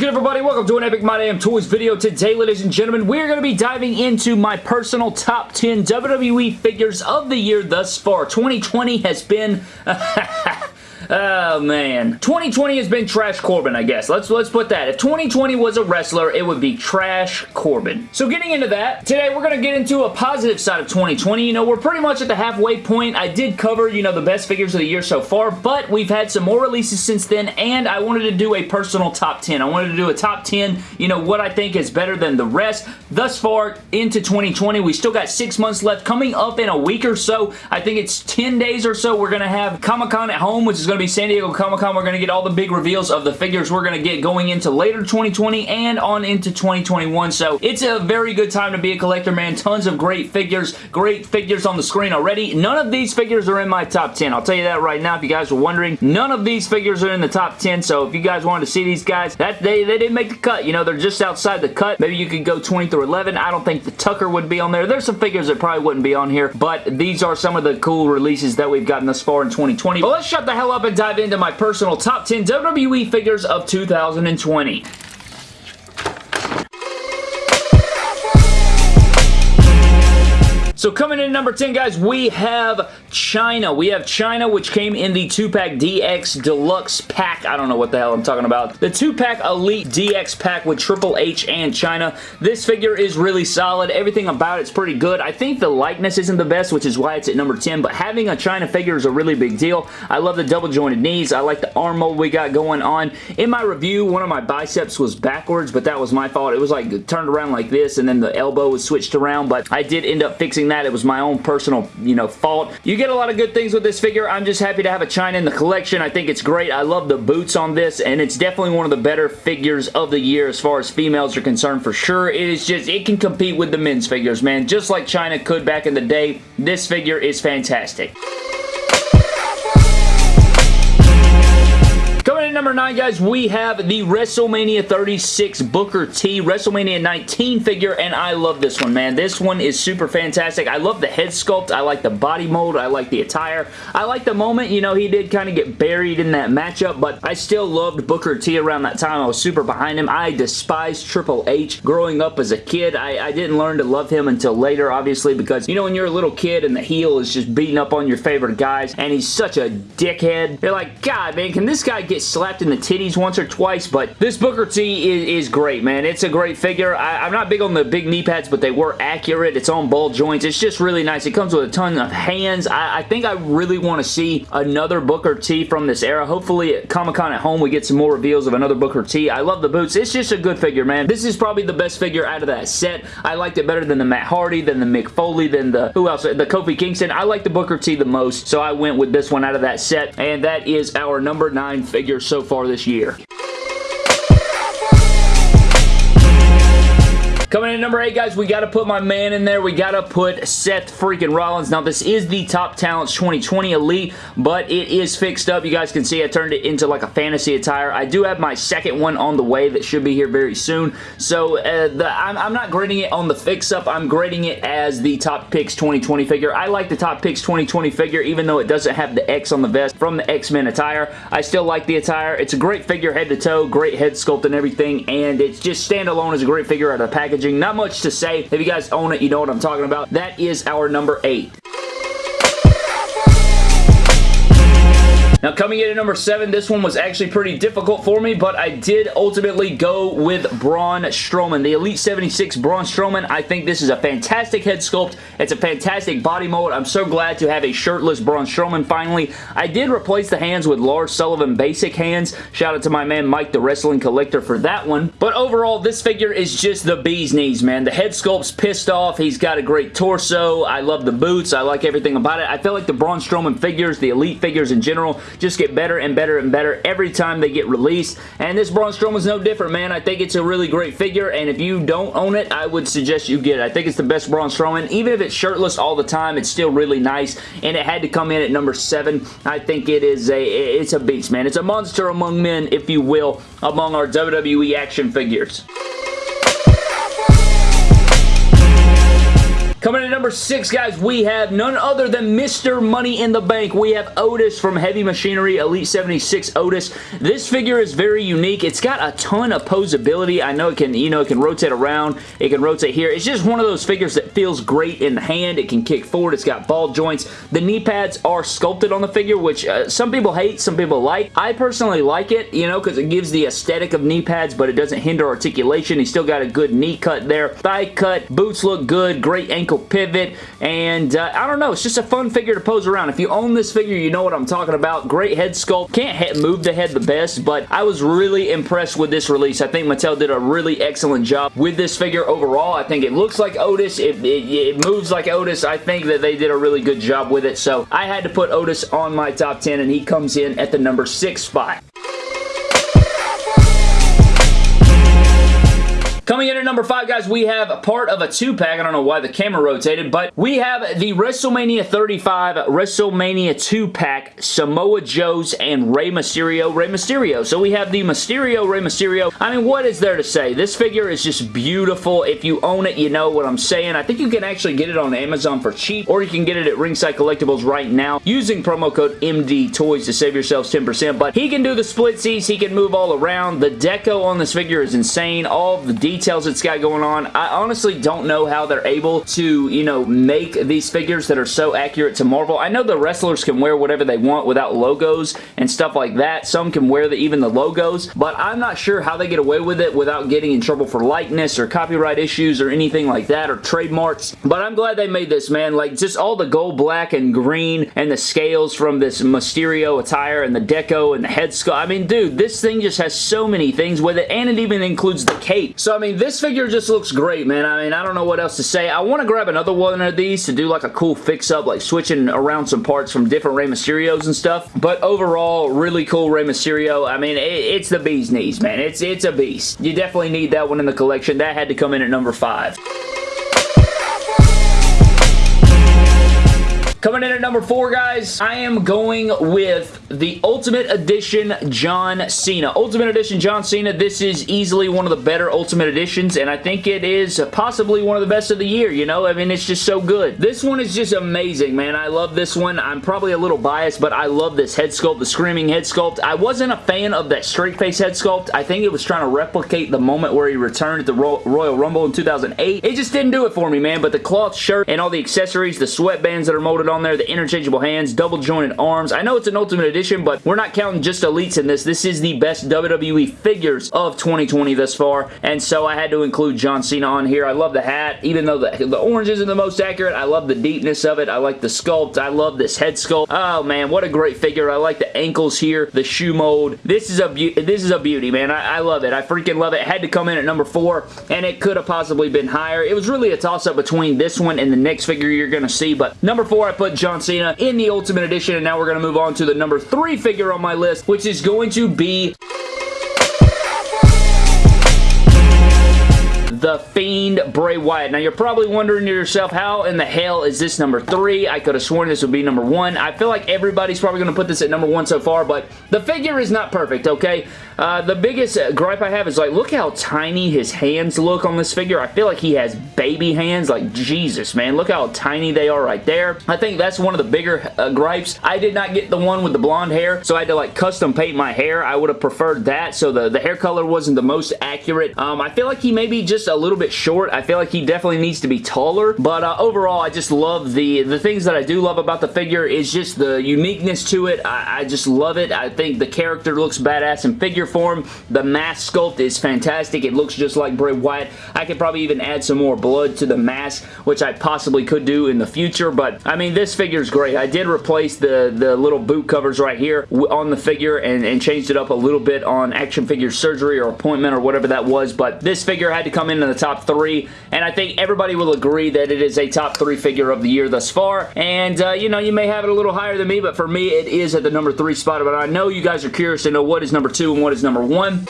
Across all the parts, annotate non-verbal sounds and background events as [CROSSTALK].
good, everybody? Welcome to an Epic My Damn Toys video. Today, ladies and gentlemen, we're going to be diving into my personal top 10 WWE figures of the year thus far. 2020 has been... [LAUGHS] Oh, man. 2020 has been Trash Corbin, I guess. Let's, let's put that. If 2020 was a wrestler, it would be Trash Corbin. So getting into that, today we're going to get into a positive side of 2020. You know, we're pretty much at the halfway point. I did cover, you know, the best figures of the year so far, but we've had some more releases since then, and I wanted to do a personal top 10. I wanted to do a top 10, you know, what I think is better than the rest. Thus far, into 2020, we still got six months left. Coming up in a week or so, I think it's 10 days or so, we're going to have Comic-Con at home, which is going to be San Diego Comic-Con. We're going to get all the big reveals of the figures we're going to get going into later 2020 and on into 2021. So it's a very good time to be a collector, man. Tons of great figures. Great figures on the screen already. None of these figures are in my top 10. I'll tell you that right now if you guys were wondering. None of these figures are in the top 10. So if you guys wanted to see these guys, that they, they didn't make the cut. You know, they're just outside the cut. Maybe you could go 20 through 11. I don't think the Tucker would be on there. There's some figures that probably wouldn't be on here, but these are some of the cool releases that we've gotten thus far in 2020. But let's shut the hell up and dive into my personal top 10 WWE figures of 2020. So coming in number 10, guys, we have Chyna. We have Chyna, which came in the 2-pack DX Deluxe pack. I don't know what the hell I'm talking about. The 2-pack Elite DX pack with Triple H and Chyna. This figure is really solid. Everything about it's pretty good. I think the likeness isn't the best, which is why it's at number 10, but having a Chyna figure is a really big deal. I love the double jointed knees. I like the arm mold we got going on. In my review, one of my biceps was backwards, but that was my fault. It was like turned around like this, and then the elbow was switched around, but I did end up fixing that. It was my own personal, you know, fault. You get a lot of good things with this figure. I'm just happy to have a Chyna in the collection. I think it's great. I love the boots on this, and it's definitely one of the better figures of the year as far as females are concerned for sure. It is just, it can compete with the men's figures, man. Just like Chyna could back in the day, this figure is fantastic. Number 9, guys, we have the WrestleMania 36 Booker T WrestleMania 19 figure, and I love this one, man. This one is super fantastic. I love the head sculpt. I like the body mold. I like the attire. I like the moment, you know, he did kind of get buried in that matchup, but I still loved Booker T around that time. I was super behind him. I despised Triple H growing up as a kid. I, I didn't learn to love him until later, obviously, because, you know, when you're a little kid and the heel is just beating up on your favorite guys, and he's such a dickhead, you're like, God, man, can this guy get slapped in the titties once or twice, but this Booker T is, is great, man. It's a great figure. I, am not big on the big knee pads, but they were accurate. It's on ball joints. It's just really nice. It comes with a ton of hands. I, I think I really want to see another Booker T from this era. Hopefully at Comic-Con at home we get some more reveals of another Booker T. I love the boots. It's just a good figure, man. This is probably the best figure out of that set. I liked it better than the Matt Hardy, than the Mick Foley, than the, who else? The Kofi Kingston. I like the Booker T the most, so I went with this one out of that set, and that is our number 9 figure so far this year. Coming in number 8, guys, we got to put my man in there. We got to put Seth freaking Rollins. Now, this is the Top Talents 2020 Elite, but it is fixed up. You guys can see I turned it into like a fantasy attire. I do have my second one on the way that should be here very soon. So, uh, the, I'm, I'm, not grading it on the fix-up. I'm grading it as the Top Picks 2020 figure. I like the Top Picks 2020 figure, even though it doesn't have the X on the vest from the X-Men attire. I still like the attire. It's a great figure head to toe, great head sculpt and everything, and it's just standalone as a great figure out of the package packaging. Not much to say. If you guys own it, you know what I'm talking about. That is our number 8. Now coming in at number 7, this one was actually pretty difficult for me, but I did ultimately go with Braun Strowman. The Elite 76 Braun Strowman, I think this is a fantastic head sculpt. It's a fantastic body mold. I'm so glad to have a shirtless Braun Strowman finally. I did replace the hands with Lars Sullivan basic hands. Shout out to my man Mike the Wrestling Collector for that one. But overall, this figure is just the bee's knees, man. The head sculpt's pissed off. He's got a great torso. I love the boots. I like everything about it. I feel like the Braun Strowman figures, the Elite figures in general, just get better and better and better every time they get released. And this Braun Strowman is no different, man. I think it's a really great figure, and if you don't own it, I would suggest you get it. I think it's the best Braun Strowman. Even if it's shirtless all the time, it's still really nice, and it had to come in at number 7. I think it is a, it's a beast, man. It's a monster among men, if you will, among our WWE action figures. Coming in at number six, guys, we have none other than Mr. Money in the Bank. We have Otis from Heavy Machinery Elite 76 Otis. This figure is very unique. It's got a ton of posability. I know it can, you know, it can rotate around. It can rotate here. It's just one of those figures that feels great in the hand. It can kick forward. It's got ball joints. The knee pads are sculpted on the figure, which uh, some people hate, some people like. I personally like it, you know, because it gives the aesthetic of knee pads, but it doesn't hinder articulation. He's still got a good knee cut there. Thigh cut. Boots look good. Great ankle pivot. And uh, I don't know. It's just a fun figure to pose around. If you own this figure, you know what I'm talking about. Great head sculpt. Can't move the head the best, but I was really impressed with this release. I think Mattel did a really excellent job with this figure overall. I think it looks like Otis. It, it, it moves like Otis. I think that they did a really good job with it, so I had to put Otis on my top 10, and he comes in at the number 6 spot. Coming in at number 5, guys, we have part of a 2-pack. I don't know why the camera rotated, but we have the WrestleMania 35 WrestleMania 2-pack Samoa Joe's and Rey Mysterio Rey Mysterio. So we have the Mysterio Rey Mysterio. I mean, what is there to say? This figure is just beautiful. If you own it, you know what I'm saying. I think you can actually get it on Amazon for cheap, or you can get it at Ringside Collectibles right now using promo code MD Toys to save yourselves 10%. But he can do the splitsies. He can move all around. The deco on this figure is insane. All the details details it's got going on. I honestly don't know how they're able to, you know, make these figures that are so accurate to Marvel. I know the wrestlers can wear whatever they want without logos and stuff like that. Some can wear the, even the logos, but I'm not sure how they get away with it without getting in trouble for likeness or copyright issues or anything like that or trademarks. But I'm glad they made this, man. Like, just all the gold, black, and green and the scales from this Mysterio attire and the deco and the head sculpt. I mean, dude, this thing just has so many things with it, and it even includes the cape. So, I mean, this figure just looks great, man. I mean, I don't know what else to say. I want to grab another one of these to do like a cool fix-up, like switching around some parts from different Rey Mysterios and stuff. But overall, really cool Rey Mysterio. I mean, it, it's the bee's knees, man. It's, it's a beast. You definitely need that one in the collection. That had to come in at number five. Coming in at number four, guys, I am going with the Ultimate Edition John Cena. Ultimate Edition John Cena, this is easily one of the better Ultimate Editions, and I think it is possibly one of the best of the year, you know? I mean, it's just so good. This one is just amazing, man. I love this one. I'm probably a little biased, but I love this head sculpt, the Screaming head sculpt. I wasn't a fan of that straight face head sculpt. I think it was trying to replicate the moment where he returned at the Royal Rumble in 2008. It just didn't do it for me, man, but the cloth shirt and all the accessories, the sweatbands that are molded on there, the interchangeable hands, double jointed arms. I know it's an Ultimate Edition, but we're not counting just Elites in this. This is the best WWE figures of 2020 thus far, and so I had to include John Cena on here. I love the hat, even though the, the orange isn't the most accurate. I love the deepness of it. I like the sculpt. I love this head sculpt. Oh, man, what a great figure. I like the ankles here, the shoe mold. This is a this is a beauty, man. I, I love it. I freaking love it. it. Had to come in at number four, and it could have possibly been higher. It was really a toss-up between this one and the next figure you're going to see, but number four, I put John Cena in the Ultimate Edition, and now we're going to move on to the number three figure on my list, which is going to be The Fiend Bray Wyatt. Now, you're probably wondering to yourself, how in the hell is this number three? I could have sworn this would be number one. I feel like everybody's probably going to put this at number one so far, but the figure is not perfect, okay? Uh, the biggest gripe I have is, like, look how tiny his hands look on this figure. I feel like he has baby hands. Like, Jesus, man. Look how tiny they are right there. I think that's one of the bigger uh, gripes. I did not get the one with the blonde hair, so I had to, like, custom paint my hair. I would have preferred that, so the, the hair color wasn't the most accurate. Um, I feel like he may be just a little bit short. I feel like he definitely needs to be taller, but uh, overall, I just love the, the things that I do love about the figure is just the uniqueness to it. I, I just love it. I think the character looks badass in figure form. The mask sculpt is fantastic. It looks just like Bray Wyatt. I could probably even add some more blood to the mask, which I possibly could do in the future, but I mean, this figure is great. I did replace the, the little boot covers right here on the figure and, and changed it up a little bit on action figure surgery or appointment or whatever that was, but this figure had to come into the top three, and I think everybody will agree that it is a top three figure of the year thus far, and uh, you know, you may have it a little higher than me, but for me, it is at the number three spot, but I know you guys are curious to know what is number two and what is number one.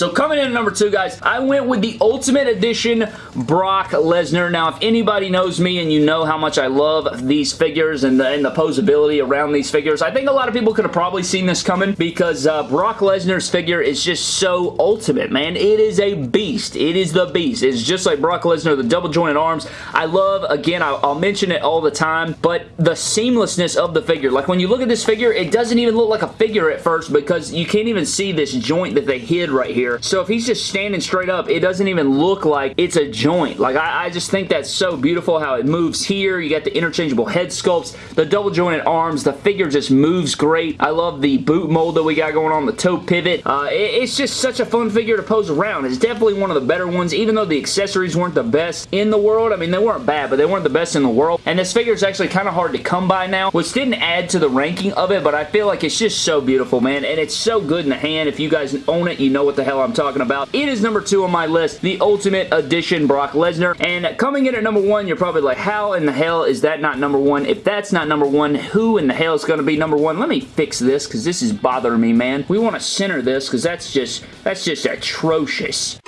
So coming in at number two, guys, I went with the Ultimate Edition Brock Lesnar. Now, if anybody knows me and you know how much I love these figures and the, and the posability around these figures, I think a lot of people could have probably seen this coming because uh, Brock Lesnar's figure is just so ultimate, man. It is a beast. It is the beast. It's just like Brock Lesnar, the double jointed arms. I love, again, I'll, I'll mention it all the time, but the seamlessness of the figure. Like when you look at this figure, it doesn't even look like a figure at first because you can't even see this joint that they hid right here. So if he's just standing straight up, it doesn't even look like it's a joint. Like I, I just think that's so beautiful how it moves here. You got the interchangeable head sculpts, the double jointed arms. The figure just moves great. I love the boot mold that we got going on, the toe pivot. Uh, it, it's just such a fun figure to pose around. It's definitely one of the better ones, even though the accessories weren't the best in the world. I mean, they weren't bad, but they weren't the best in the world. And this figure is actually kind of hard to come by now, which didn't add to the ranking of it, but I feel like it's just so beautiful, man. And it's so good in the hand. If you guys own it, you know what the hell I'm talking about. It is number two on my list, the Ultimate Edition Brock Lesnar. And coming in at number one, you're probably like, how in the hell is that not number one? If that's not number one, who in the hell is going to be number one? Let me fix this because this is bothering me, man. We want to center this because that's just, that's just atrocious.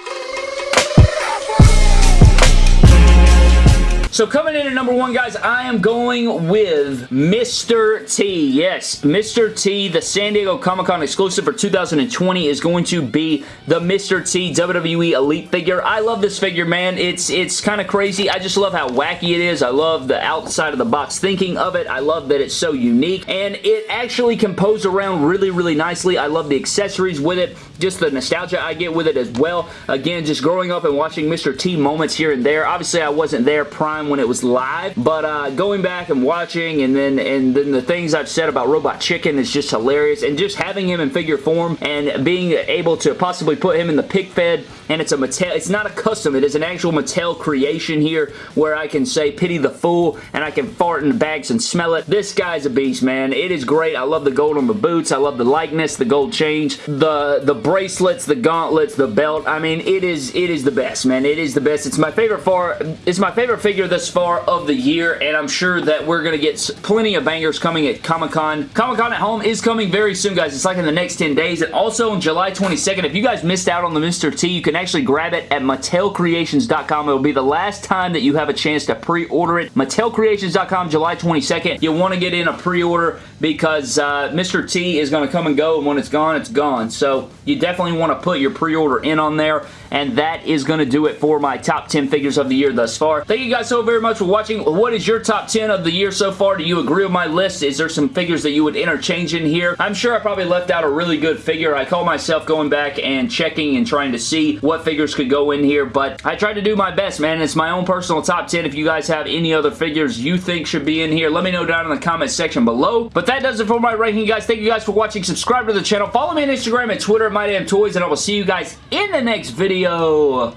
So coming in at number one, guys, I am going with Mr. T. Yes, Mr. T, the San Diego Comic-Con exclusive for 2020 is going to be the Mr. T WWE Elite figure. I love this figure, man. It's it's kind of crazy. I just love how wacky it is. I love the outside of the box thinking of it. I love that it's so unique, and it actually can pose around really, really nicely. I love the accessories with it, just the nostalgia I get with it as well. Again, just growing up and watching Mr. T moments here and there. Obviously, I wasn't there prime when it was live, but uh, going back and watching and then and then the things I've said about Robot Chicken is just hilarious and just having him in figure form and being able to possibly put him in the pick fed and it's a Mattel, it's not a custom, it is an actual Mattel creation here where I can say pity the fool and I can fart in the bags and smell it. This guy's a beast, man. It is great. I love the gold on the boots. I love the likeness, the gold change, the the bracelets, the gauntlets, the belt. I mean, it is it is the best, man. It is the best. It's my favorite far it's my favorite figure thus far of the year, and I'm sure that we're to get plenty of bangers coming at Comic-Con. Comic-Con at Home is coming very soon, guys. It's like in the next 10 days, and also on July 22nd, if you guys missed out on the Mr. T, you can actually grab it at MattelCreations.com. It will be the last time that you have a chance to pre-order it. MattelCreations.com, July 22nd. You'll want to get in a pre-order because uh, Mr. T is to come and go, and when it's gone, it's gone. So you definitely want to put your pre-order in on there, and that is going to do it for my top 10 figures of the year thus far. Thank you guys so very much for watching. What is your top 10 of the year so far? Do you agree with my list? Is there some figures that you would interchange in here? I'm sure I probably left out a really good figure. I call myself going back and checking and trying to see what figures could go in here, but I tried to do my best, man. It's my own personal top 10. If you guys have any other figures you think should be in here, let me know down in the comment section below. But that does it for my ranking, guys. Thank you guys for watching. Subscribe to the channel. Follow me on Instagram and Twitter at MyDamnToys, and I will see you guys in the next video.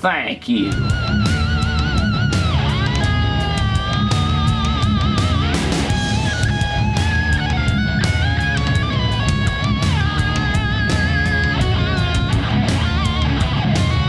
Thank you.